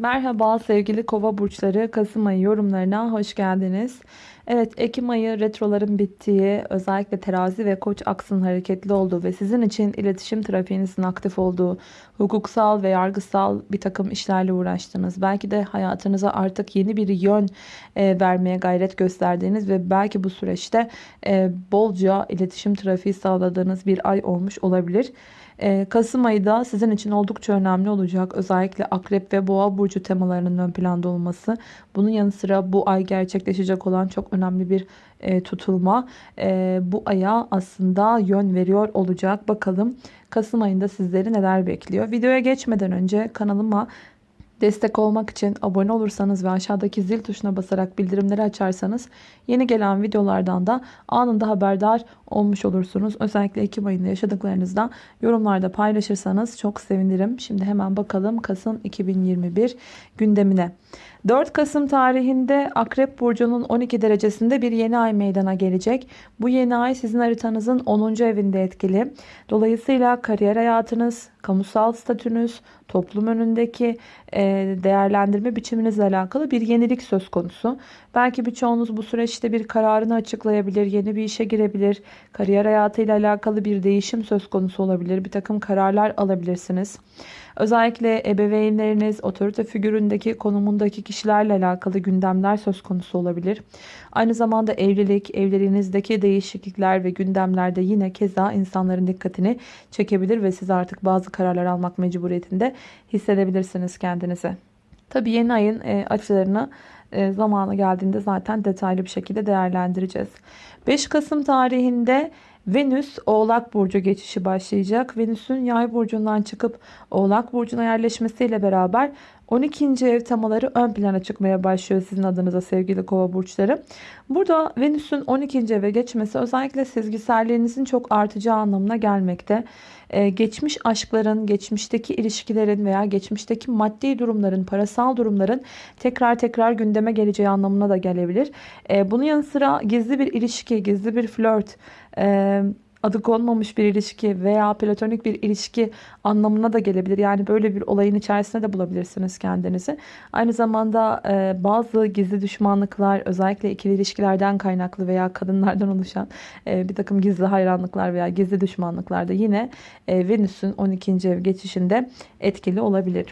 Merhaba sevgili kova burçları Kasım ayı yorumlarına hoş geldiniz. Evet Ekim ayı retroların bittiği özellikle terazi ve koç aksının hareketli olduğu ve sizin için iletişim trafiğinizin aktif olduğu hukuksal ve yargısal bir takım işlerle uğraştınız. Belki de hayatınıza artık yeni bir yön e, vermeye gayret gösterdiğiniz ve belki bu süreçte e, bolca iletişim trafiği sağladığınız bir ay olmuş olabilir. Ee, Kasım ayı da sizin için oldukça önemli olacak. Özellikle akrep ve boğa burcu temalarının ön planda olması. Bunun yanı sıra bu ay gerçekleşecek olan çok önemli bir e, tutulma. E, bu aya aslında yön veriyor olacak. Bakalım Kasım ayında sizleri neler bekliyor. Videoya geçmeden önce kanalıma Destek olmak için abone olursanız ve aşağıdaki zil tuşuna basarak bildirimleri açarsanız yeni gelen videolardan da anında haberdar olmuş olursunuz. Özellikle Ekim ayında yaşadıklarınızda yorumlarda paylaşırsanız çok sevinirim. Şimdi hemen bakalım Kasım 2021 gündemine. 4 Kasım tarihinde Akrep Burcu'nun 12 derecesinde bir yeni ay meydana gelecek. Bu yeni ay sizin haritanızın 10. evinde etkili. Dolayısıyla kariyer hayatınız, kamusal statünüz, toplum önündeki e, değerlendirme biçiminizle alakalı bir yenilik söz konusu. Belki birçoğunuz bu süreçte bir kararını açıklayabilir, yeni bir işe girebilir, kariyer hayatıyla alakalı bir değişim söz konusu olabilir, bir takım kararlar alabilirsiniz. Özellikle ebeveynleriniz, otorite figüründeki konumundaki kişilerle alakalı gündemler söz konusu olabilir. Aynı zamanda evlilik, evliliğinizdeki değişiklikler ve gündemlerde yine keza insanların dikkatini çekebilir ve siz artık bazı kararlar almak mecburiyetinde hissedebilirsiniz kendinizi. Tabii yeni ayın e, açılarını e, zamanı geldiğinde zaten detaylı bir şekilde değerlendireceğiz. 5 Kasım tarihinde Venüs Oğlak Burcu geçişi başlayacak. Venüs'ün yay burcundan çıkıp Oğlak Burcu'na yerleşmesiyle beraber 12. ev temaları ön plana çıkmaya başlıyor sizin adınıza sevgili kova burçları. Burada Venüs'ün 12. eve geçmesi özellikle sezgisellerinizin çok artacağı anlamına gelmekte. Ee, geçmiş aşkların, geçmişteki ilişkilerin veya geçmişteki maddi durumların, parasal durumların tekrar tekrar gündeme geleceği anlamına da gelebilir. Ee, bunun yanı sıra gizli bir ilişki, gizli bir flört, e, adı konmamış bir ilişki veya platonik bir ilişki anlamına da gelebilir. Yani böyle bir olayın içerisinde de bulabilirsiniz kendinizi. Aynı zamanda e, bazı gizli düşmanlıklar özellikle ikili ilişkilerden kaynaklı veya kadınlardan oluşan e, bir takım gizli hayranlıklar veya gizli düşmanlıklar da yine e, Venüs'ün 12. ev geçişinde etkili olabilir.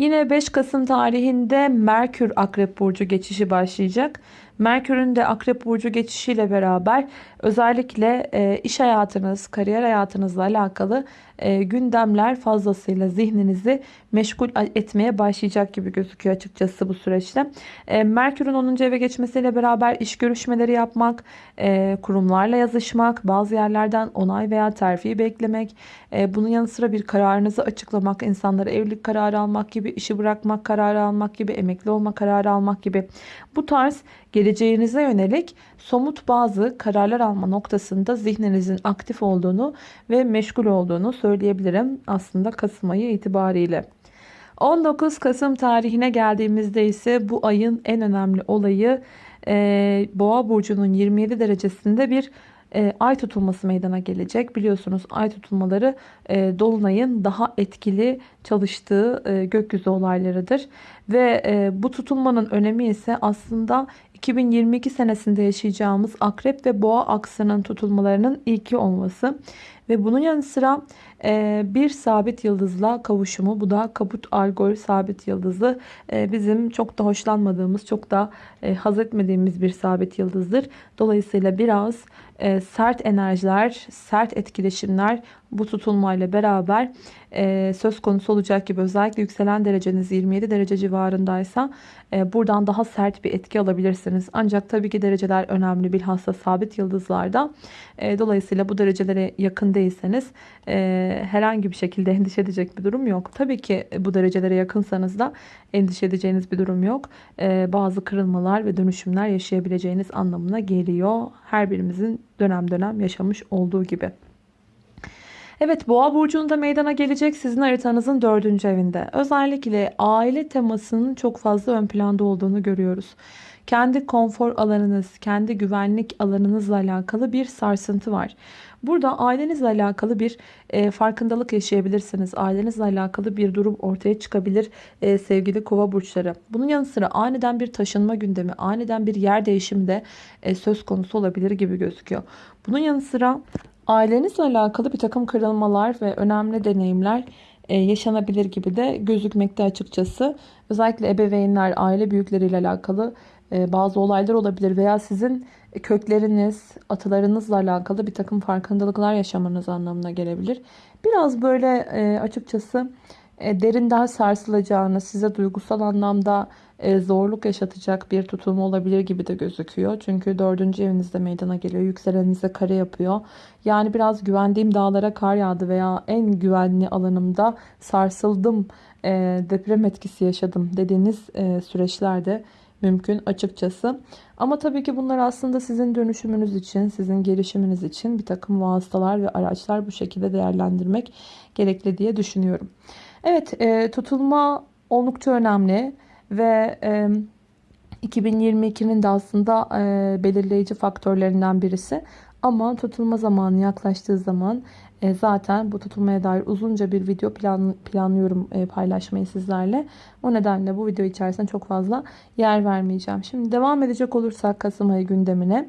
Yine 5 Kasım tarihinde Merkür Akrep Burcu geçişi başlayacak. Merkür'ün de Akrep Burcu geçişiyle beraber özellikle e, iş hayatınız, kariyer hayatınızla alakalı e, gündemler fazlasıyla zihninizi meşgul etmeye başlayacak gibi gözüküyor açıkçası bu süreçte. E, Merkür'ün 10. eve geçmesiyle beraber iş görüşmeleri yapmak, kurumlarla yazışmak, bazı yerlerden onay veya terfi beklemek, bunun yanı sıra bir kararınızı açıklamak, insanlara evlilik kararı almak gibi, işi bırakmak kararı almak gibi, emekli olma kararı almak gibi bu tarz geleceğinize yönelik somut bazı kararlar alma noktasında zihninizin aktif olduğunu ve meşgul olduğunu söyleyebilirim aslında Kasım ayı itibariyle. 19 Kasım tarihine geldiğimizde ise bu ayın en önemli olayı e, Boğa burcunun 27 derecesinde bir e, ay tutulması meydana gelecek. Biliyorsunuz ay tutulmaları e, dolunayın daha etkili çalıştığı e, gökyüzü olaylarıdır. Ve bu tutulmanın önemi ise aslında 2022 senesinde yaşayacağımız akrep ve boğa aksının tutulmalarının ilki olması. Ve bunun yanı sıra bir sabit yıldızla kavuşumu. Bu da Kaput Algol sabit yıldızı. Bizim çok da hoşlanmadığımız, çok da e, haz etmediğimiz bir sabit yıldızdır. Dolayısıyla biraz e, sert enerjiler, sert etkileşimler bu tutulmayla beraber e, söz konusu olacak gibi özellikle yükselen dereceniz 27 derece civarındaysa e, buradan daha sert bir etki alabilirsiniz. Ancak tabii ki dereceler önemli bilhassa sabit yıldızlarda. Dolayısıyla bu derecelere yakın değilseniz herhangi bir şekilde endişe edecek bir durum yok. Tabii ki bu derecelere yakınsanız da endişe edeceğiniz bir durum yok. Bazı kırılmalar ve dönüşümler yaşayabileceğiniz anlamına geliyor. Her birimizin dönem dönem yaşamış olduğu gibi. Evet boğa burcunda meydana gelecek sizin haritanızın dördüncü evinde. Özellikle aile temasının çok fazla ön planda olduğunu görüyoruz. Kendi konfor alanınız, kendi güvenlik alanınızla alakalı bir sarsıntı var. Burada ailenizle alakalı bir e, farkındalık yaşayabilirsiniz. Ailenizle alakalı bir durum ortaya çıkabilir e, sevgili kova burçları. Bunun yanı sıra aniden bir taşınma gündemi, aniden bir yer değişimi de e, söz konusu olabilir gibi gözüküyor. Bunun yanı sıra ailenizle alakalı bir takım kırılmalar ve önemli deneyimler e, yaşanabilir gibi de gözükmekte açıkçası. Özellikle ebeveynler, aile büyükleriyle alakalı bazı olaylar olabilir veya sizin kökleriniz, atalarınızla alakalı bir takım farkındalıklar yaşamanız anlamına gelebilir. Biraz böyle e, açıkçası derinden sarsılacağınız, size duygusal anlamda zorluk yaşatacak bir tutum olabilir gibi de gözüküyor. Çünkü dördüncü evinizde meydana geliyor. Yükseleninize kare yapıyor. Yani biraz güvendiğim dağlara kar yağdı veya en güvenli alanımda sarsıldım, deprem etkisi yaşadım dediğiniz süreçlerde mümkün açıkçası. Ama tabii ki bunlar aslında sizin dönüşümünüz için, sizin gelişiminiz için bir takım vasıtalar ve araçlar bu şekilde değerlendirmek gerekli diye düşünüyorum. Evet e, tutulma oldukça önemli ve e, 2022'nin de aslında e, belirleyici faktörlerinden birisi. Ama tutulma zamanı yaklaştığı zaman e, zaten bu tutulmaya dair uzunca bir video plan, planlıyorum e, paylaşmayı sizlerle. O nedenle bu video içerisinde çok fazla yer vermeyeceğim. Şimdi devam edecek olursak Kasım ayı gündemine.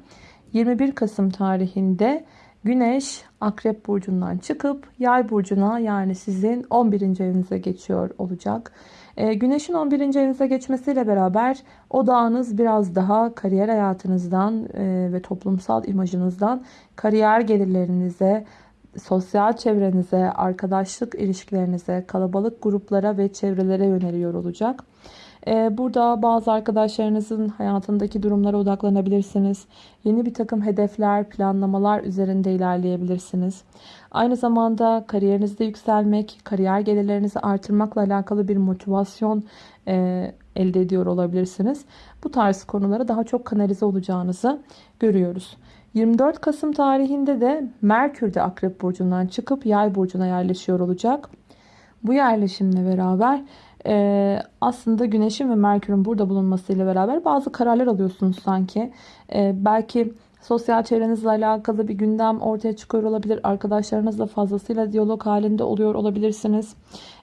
21 Kasım tarihinde Güneş Akrep Burcu'ndan çıkıp Yay Burcu'na yani sizin 11. evinize geçiyor olacak. E, güneşin 11. evinize geçmesiyle beraber odağınız biraz daha kariyer hayatınızdan e, ve toplumsal imajınızdan kariyer gelirlerinize, sosyal çevrenize, arkadaşlık ilişkilerinize, kalabalık gruplara ve çevrelere yöneliyor olacak. Ee, burada bazı arkadaşlarınızın hayatındaki durumlara odaklanabilirsiniz. Yeni bir takım hedefler, planlamalar üzerinde ilerleyebilirsiniz. Aynı zamanda kariyerinizde yükselmek, kariyer gelirlerinizi artırmakla alakalı bir motivasyon e, elde ediyor olabilirsiniz. Bu tarz konulara daha çok kanalize olacağınızı görüyoruz. 24 Kasım tarihinde de Merkür de Akrep Burcu'ndan çıkıp Yay Burcu'na yerleşiyor olacak. Bu yerleşimle beraber e, aslında Güneş'in ve Merkür'ün burada bulunmasıyla beraber bazı kararlar alıyorsunuz sanki. E, belki sosyal çevrenizle alakalı bir gündem ortaya çıkıyor olabilir. Arkadaşlarınızla fazlasıyla diyalog halinde oluyor olabilirsiniz.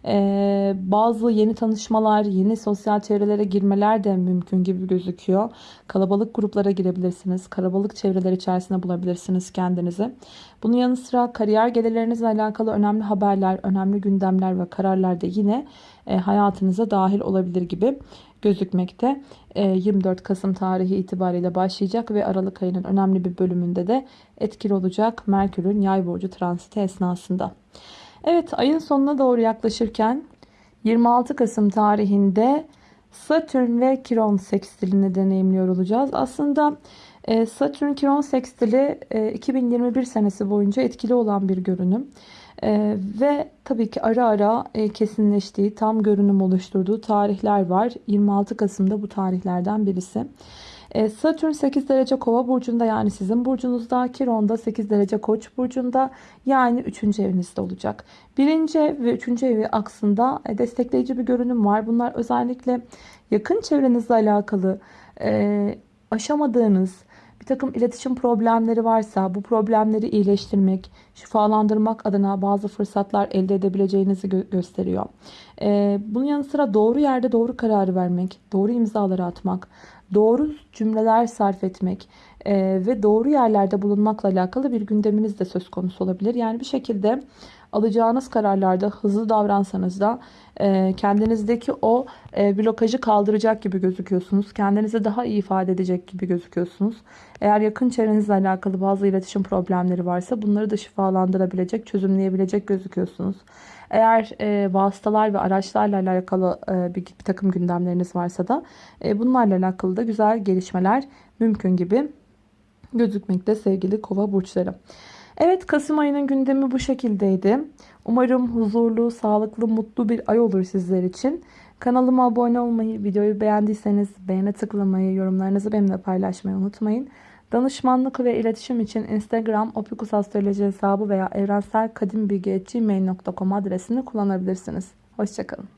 Ee, bazı yeni tanışmalar, yeni sosyal çevrelere girmeler de mümkün gibi gözüküyor. Kalabalık gruplara girebilirsiniz. Kalabalık çevreler içerisinde bulabilirsiniz kendinizi. Bunun yanı sıra kariyer gelirlerinizle alakalı önemli haberler, önemli gündemler ve kararlar da yine e, hayatınıza dahil olabilir gibi gözükmekte. 24 e, Kasım tarihi itibariyle başlayacak ve Aralık ayının önemli bir bölümünde de etkili olacak Merkür'ün yay burcu transiti esnasında. Evet ayın sonuna doğru yaklaşırken 26 Kasım tarihinde Satürn ve Kiron sekstilini deneyimliyor olacağız. Aslında e, Satürn Kiron sekstili 2021 senesi boyunca etkili olan bir görünüm. Ee, ve tabii ki ara ara e, kesinleştiği, tam görünüm oluşturduğu tarihler var. 26 Kasım'da bu tarihlerden birisi. E, Satürn 8 derece kova burcunda yani sizin burcunuzda. Kiron'da 8 derece koç burcunda yani 3. evinizde olacak. 1. ev ve 3. evi aksında e, destekleyici bir görünüm var. Bunlar özellikle yakın çevrenizle alakalı e, aşamadığınız, takım iletişim problemleri varsa bu problemleri iyileştirmek, şifalandırmak adına bazı fırsatlar elde edebileceğinizi gö gösteriyor. Ee, bunun yanı sıra doğru yerde doğru kararı vermek, doğru imzaları atmak, doğru cümleler sarf etmek e, ve doğru yerlerde bulunmakla alakalı bir gündeminiz de söz konusu olabilir. Yani bir şekilde alacağınız kararlarda hızlı davransanız da e, kendinizdeki o e, blokajı kaldıracak gibi gözüküyorsunuz. Kendinizi daha iyi ifade edecek gibi gözüküyorsunuz. Eğer yakın çevrenizle alakalı bazı iletişim problemleri varsa bunları da şifalandırabilecek, çözümleyebilecek gözüküyorsunuz. Eğer e, vasıtalar ve araçlarla alakalı e, bir, bir takım gündemleriniz varsa da e, bunlarla alakalı da güzel gelişmeler mümkün gibi gözükmekte sevgili kova burçları. Evet Kasım ayının gündemi bu şekildeydi. Umarım huzurlu, sağlıklı, mutlu bir ay olur sizler için. Kanalıma abone olmayı, videoyu beğendiyseniz beğene tıklamayı, yorumlarınızı benimle paylaşmayı unutmayın. Danışmanlık ve iletişim için Instagram Opikus Astroloji hesabı veya evrenselkadimbilgi.gmail.com adresini kullanabilirsiniz. Hoşçakalın.